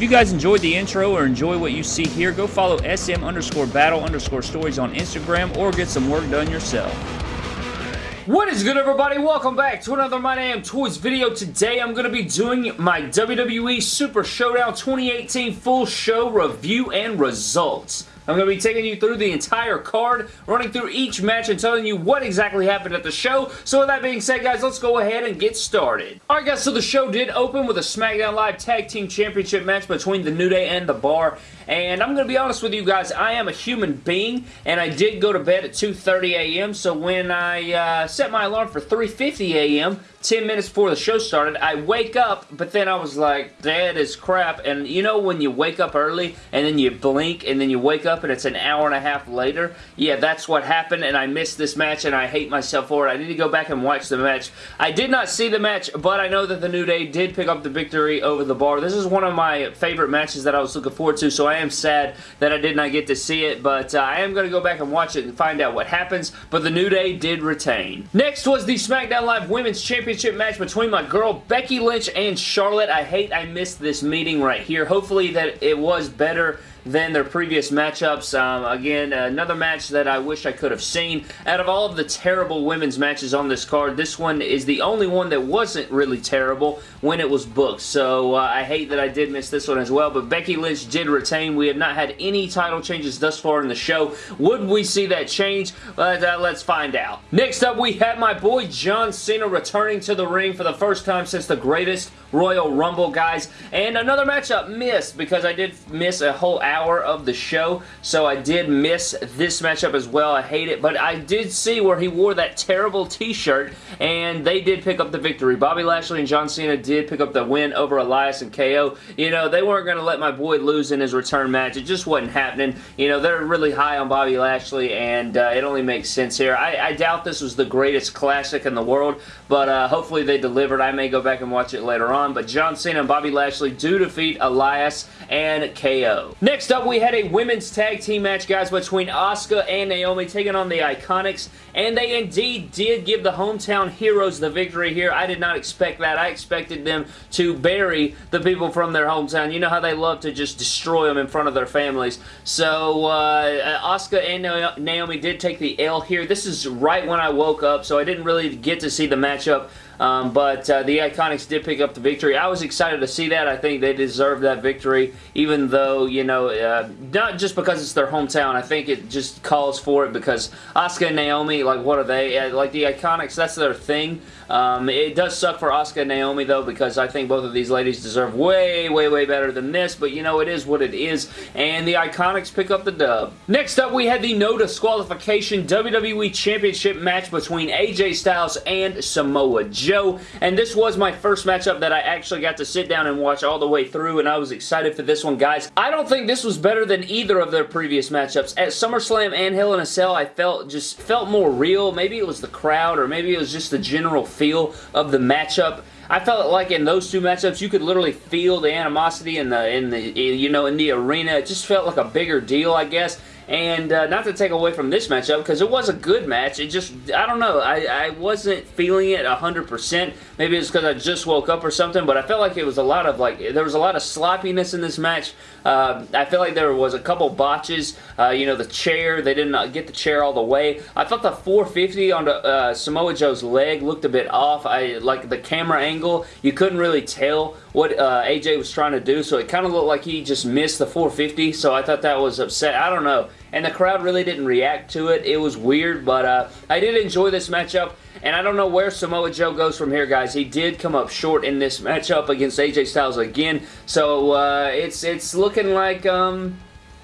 If you guys enjoyed the intro or enjoy what you see here, go follow SM underscore battle underscore stories on Instagram or get some work done yourself. What is good everybody? Welcome back to another My Damn Toys video. Today I'm going to be doing my WWE Super Showdown 2018 full show review and results. I'm going to be taking you through the entire card, running through each match and telling you what exactly happened at the show. So with that being said, guys, let's go ahead and get started. Alright guys, so the show did open with a SmackDown Live Tag Team Championship match between The New Day and The Bar. And I'm going to be honest with you guys, I am a human being, and I did go to bed at 2.30 a.m., so when I uh, set my alarm for 3.50 a.m., 10 minutes before the show started, I wake up, but then I was like, dead as crap, and you know when you wake up early, and then you blink, and then you wake up, and it's an hour and a half later? Yeah, that's what happened, and I missed this match, and I hate myself for it. I need to go back and watch the match. I did not see the match, but I know that the New Day did pick up the victory over the bar. This is one of my favorite matches that I was looking forward to, so I am sad that I did not get to see it, but uh, I am going to go back and watch it and find out what happens, but the New Day did retain. Next was the SmackDown Live Women's Championship championship match between my girl Becky Lynch and Charlotte. I hate I missed this meeting right here. Hopefully that it was better than their previous matchups. Um, again, another match that I wish I could have seen. Out of all of the terrible women's matches on this card, this one is the only one that wasn't really terrible when it was booked. So uh, I hate that I did miss this one as well, but Becky Lynch did retain. We have not had any title changes thus far in the show. Would we see that change? Uh, let's find out. Next up, we have my boy John Cena returning to the ring for the first time since the greatest Royal Rumble, guys. And another matchup missed because I did miss a whole hour of the show, so I did miss this matchup as well. I hate it, but I did see where he wore that terrible t-shirt, and they did pick up the victory. Bobby Lashley and John Cena did pick up the win over Elias and KO. You know, they weren't going to let my boy lose in his return match. It just wasn't happening. You know, they're really high on Bobby Lashley, and uh, it only makes sense here. I, I, doubt this was the greatest classic in the world, but uh, hopefully they delivered. I may go back and watch it later on, but John Cena and Bobby Lashley do defeat Elias and KO. Next Next up, we had a women's tag team match, guys, between Asuka and Naomi taking on the Iconics, and they indeed did give the hometown heroes the victory here. I did not expect that. I expected them to bury the people from their hometown. You know how they love to just destroy them in front of their families. So, uh, Asuka and Naomi did take the L here. This is right when I woke up, so I didn't really get to see the matchup um, but uh, the Iconics did pick up the victory. I was excited to see that. I think they deserved that victory, even though, you know, uh, not just because it's their hometown. I think it just calls for it because Asuka and Naomi, like, what are they? Like, the Iconics, that's their thing. Um, it does suck for Asuka and Naomi, though, because I think both of these ladies deserve way, way, way better than this, but, you know, it is what it is, and the Iconics pick up the dub. Next up, we had the no disqualification WWE Championship match between AJ Styles and Samoa. Joe, and this was my first matchup that I actually got to sit down and watch all the way through, and I was excited for this one, guys. I don't think this was better than either of their previous matchups. At SummerSlam and Hell in a Cell, I felt just felt more real. Maybe it was the crowd, or maybe it was just the general feel of the matchup. I felt like in those two matchups, you could literally feel the animosity in the in the you know in the arena. It just felt like a bigger deal, I guess. And uh, not to take away from this matchup, because it was a good match, it just, I don't know, I, I wasn't feeling it 100%. Maybe it's because I just woke up or something, but I felt like it was a lot of, like, there was a lot of sloppiness in this match. Uh, I feel like there was a couple botches. Uh, you know, the chair, they didn't get the chair all the way. I thought the 450 on the, uh, Samoa Joe's leg looked a bit off. I Like, the camera angle, you couldn't really tell what uh, AJ was trying to do, so it kind of looked like he just missed the 450, so I thought that was upset. I don't know and the crowd really didn't react to it. It was weird, but uh, I did enjoy this matchup, and I don't know where Samoa Joe goes from here, guys. He did come up short in this matchup against AJ Styles again, so uh, it's it's looking like... Um,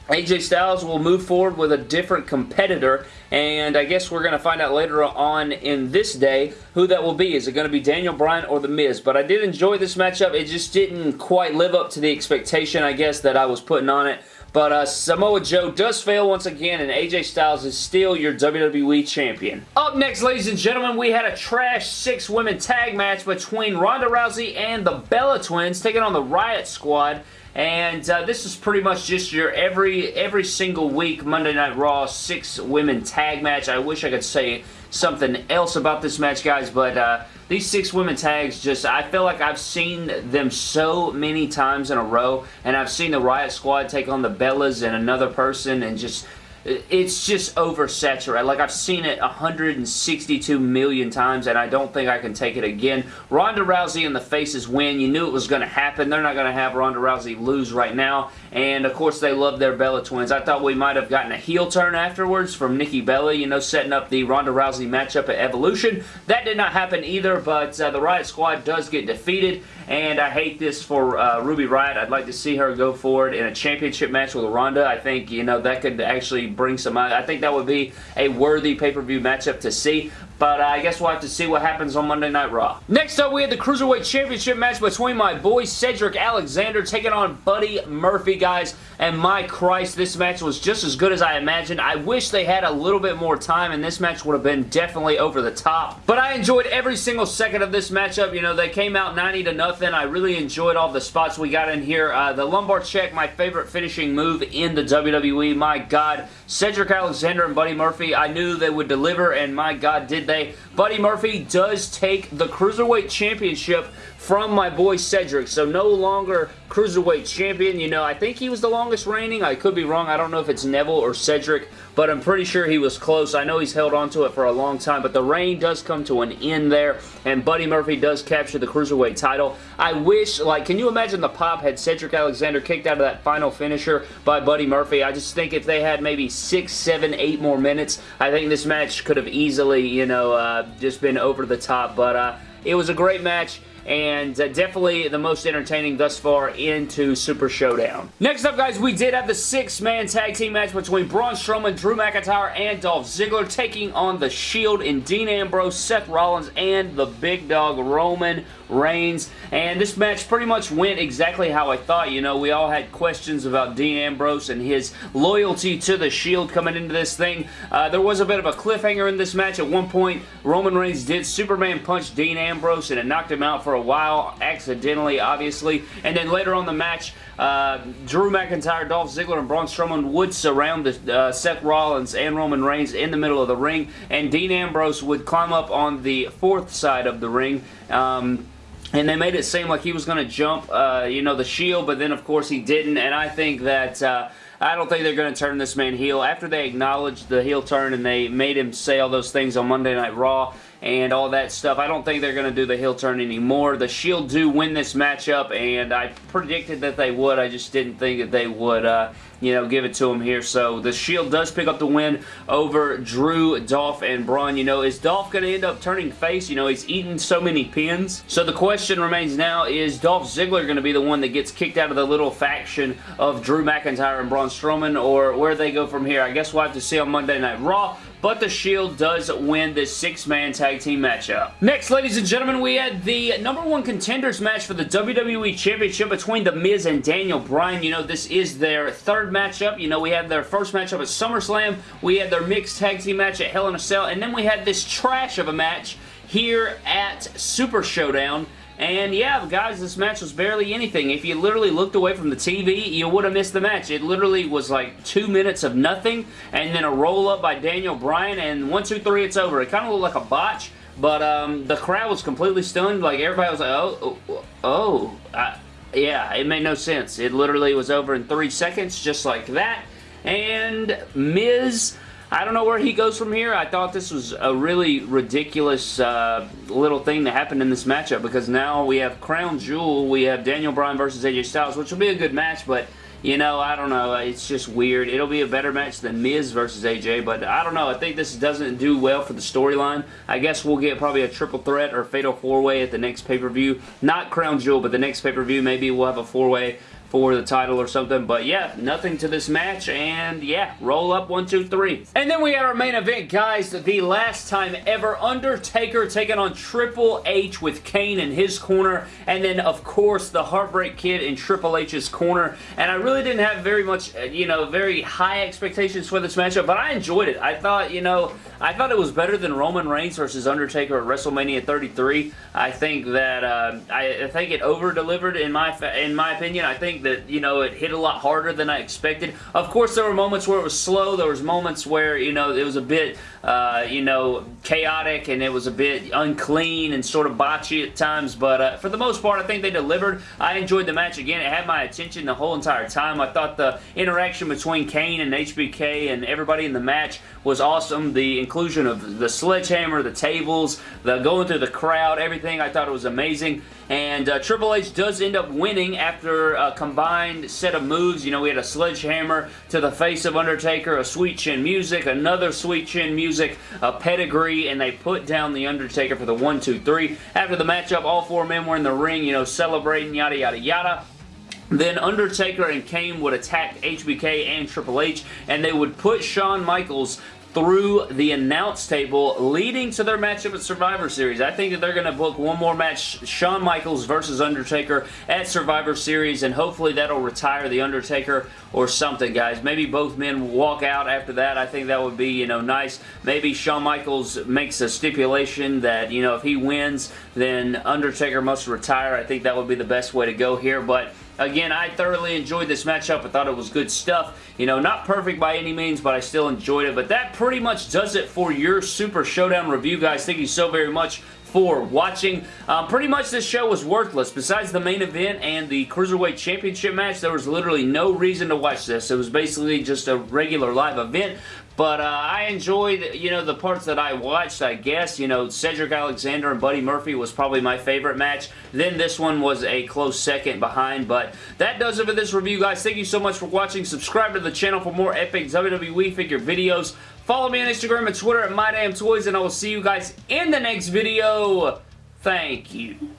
AJ Styles will move forward with a different competitor, and I guess we're going to find out later on in this day who that will be. Is it going to be Daniel Bryan or The Miz? But I did enjoy this matchup. It just didn't quite live up to the expectation, I guess, that I was putting on it. But uh, Samoa Joe does fail once again, and AJ Styles is still your WWE Champion. Up next, ladies and gentlemen, we had a trash six-women tag match between Ronda Rousey and the Bella Twins taking on the Riot Squad. And uh, this is pretty much just your every every single week Monday Night Raw six women tag match. I wish I could say something else about this match, guys, but uh, these six women tags just, I feel like I've seen them so many times in a row, and I've seen the Riot Squad take on the Bellas and another person, and just it's just oversaturated. Like, I've seen it 162 million times, and I don't think I can take it again. Ronda Rousey and the Faces win. You knew it was going to happen. They're not going to have Ronda Rousey lose right now, and of course, they love their Bella Twins. I thought we might have gotten a heel turn afterwards from Nikki Bella, you know, setting up the Ronda Rousey matchup at Evolution. That did not happen either, but uh, the Riot Squad does get defeated, and I hate this for uh, Ruby Riot. I'd like to see her go forward in a championship match with Ronda. I think, you know, that could actually bring some... I think that would be a worthy pay-per-view matchup to see. But uh, I guess we'll have to see what happens on Monday Night Raw. Next up, we had the Cruiserweight Championship match between my boy Cedric Alexander taking on Buddy Murphy, guys. And my Christ, this match was just as good as I imagined. I wish they had a little bit more time, and this match would have been definitely over the top. But I enjoyed every single second of this matchup. You know, they came out 90 to nothing. I really enjoyed all the spots we got in here. Uh, the lumbar check, my favorite finishing move in the WWE. My God, Cedric Alexander and Buddy Murphy, I knew they would deliver, and my God, did they. Buddy Murphy does take the Cruiserweight Championship from my boy Cedric. So no longer Cruiserweight Champion. You know, I think he was the longest reigning. I could be wrong. I don't know if it's Neville or Cedric, but I'm pretty sure he was close. I know he's held on to it for a long time, but the reign does come to an end there, and Buddy Murphy does capture the Cruiserweight title. I wish, like, can you imagine the pop had Cedric Alexander kicked out of that final finisher by Buddy Murphy? I just think if they had maybe six, seven, eight more minutes, I think this match could have easily, you know, uh, just been over the top, but uh, it was a great match and uh, definitely the most entertaining thus far into Super Showdown. Next up, guys, we did have the six-man tag team match between Braun Strowman, Drew McIntyre, and Dolph Ziggler taking on The Shield in Dean Ambrose, Seth Rollins, and the big dog Roman Reigns. And this match pretty much went exactly how I thought. You know, we all had questions about Dean Ambrose and his loyalty to The Shield coming into this thing. Uh, there was a bit of a cliffhanger in this match. At one point, Roman Reigns did Superman punch Dean Ambrose and it knocked him out for a while, accidentally, obviously. And then later on the match, uh, Drew McIntyre, Dolph Ziggler, and Braun Strowman would surround the, uh, Seth Rollins and Roman Reigns in the middle of the ring, and Dean Ambrose would climb up on the fourth side of the ring. Um, and they made it seem like he was going to jump, uh, you know, the shield, but then, of course, he didn't, and I think that... Uh, I don't think they're going to turn this man heel. After they acknowledged the heel turn and they made him say all those things on Monday Night Raw, and all that stuff. I don't think they're going to do the heel turn anymore. The Shield do win this matchup, and I predicted that they would. I just didn't think that they would, uh, you know, give it to them here. So the Shield does pick up the win over Drew, Dolph, and Braun. You know, is Dolph going to end up turning face? You know, he's eaten so many pins. So the question remains now, is Dolph Ziggler going to be the one that gets kicked out of the little faction of Drew McIntyre and Braun Strowman, or where they go from here? I guess we'll have to see on Monday Night Raw but the Shield does win this six-man tag team matchup. Next, ladies and gentlemen, we had the number one contenders match for the WWE Championship between The Miz and Daniel Bryan. You know, this is their third matchup. You know, we had their first matchup at SummerSlam. We had their mixed tag team match at Hell in a Cell, and then we had this trash of a match here at Super Showdown and yeah, guys, this match was barely anything. If you literally looked away from the TV, you would have missed the match. It literally was like two minutes of nothing, and then a roll-up by Daniel Bryan, and one, two, three, it's over. It kind of looked like a botch, but um, the crowd was completely stunned. Like, everybody was like, oh, oh, oh. I, yeah, it made no sense. It literally was over in three seconds, just like that. And Miz I don't know where he goes from here. I thought this was a really ridiculous uh, little thing that happened in this matchup because now we have Crown Jewel, we have Daniel Bryan versus AJ Styles, which will be a good match, but you know, I don't know. It's just weird. It'll be a better match than Miz versus AJ, but I don't know. I think this doesn't do well for the storyline. I guess we'll get probably a triple threat or fatal four-way at the next pay-per-view. Not Crown Jewel, but the next pay-per-view, maybe we'll have a four-way for the title or something. But yeah, nothing to this match. And yeah, roll up one, two, three. And then we had our main event, guys. The last time ever, Undertaker taking on Triple H with Kane in his corner. And then, of course, the Heartbreak Kid in Triple H's corner. And I really didn't have very much, uh, you know, very high expectations for this matchup. But I enjoyed it. I thought, you know, I thought it was better than Roman Reigns versus Undertaker at WrestleMania 33. I think that, uh, I, I think it over-delivered in my, in my opinion. I think think that, you know, it hit a lot harder than I expected. Of course, there were moments where it was slow. There was moments where, you know, it was a bit, uh, you know, chaotic and it was a bit unclean and sort of botchy at times. But uh, for the most part, I think they delivered. I enjoyed the match again. It had my attention the whole entire time. I thought the interaction between Kane and HBK and everybody in the match was awesome. The inclusion of the sledgehammer, the tables, the going through the crowd, everything. I thought it was amazing. And uh, Triple H does end up winning after a combined set of moves. You know, we had a sledgehammer to the face of Undertaker, a sweet chin music, another sweet chin music, a pedigree, and they put down the Undertaker for the 1, 2, 3. After the matchup, all four men were in the ring, you know, celebrating, yada, yada, yada. Then Undertaker and Kane would attack HBK and Triple H, and they would put Shawn Michaels through the announce table leading to their matchup at Survivor Series. I think that they're going to book one more match, Shawn Michaels versus Undertaker at Survivor Series, and hopefully that'll retire The Undertaker or something, guys. Maybe both men walk out after that. I think that would be, you know, nice. Maybe Shawn Michaels makes a stipulation that, you know, if he wins, then Undertaker must retire. I think that would be the best way to go here, but Again, I thoroughly enjoyed this matchup. I thought it was good stuff. You know, not perfect by any means, but I still enjoyed it. But that pretty much does it for your Super Showdown review, guys. Thank you so very much for watching. Um, pretty much this show was worthless. Besides the main event and the Cruiserweight Championship match, there was literally no reason to watch this. It was basically just a regular live event. But uh, I enjoyed, you know, the parts that I watched, I guess. You know, Cedric Alexander and Buddy Murphy was probably my favorite match. Then this one was a close second behind. But that does it for this review, guys. Thank you so much for watching. Subscribe to the channel for more epic WWE figure videos. Follow me on Instagram and Twitter at MyDamnToys, and I will see you guys in the next video. Thank you.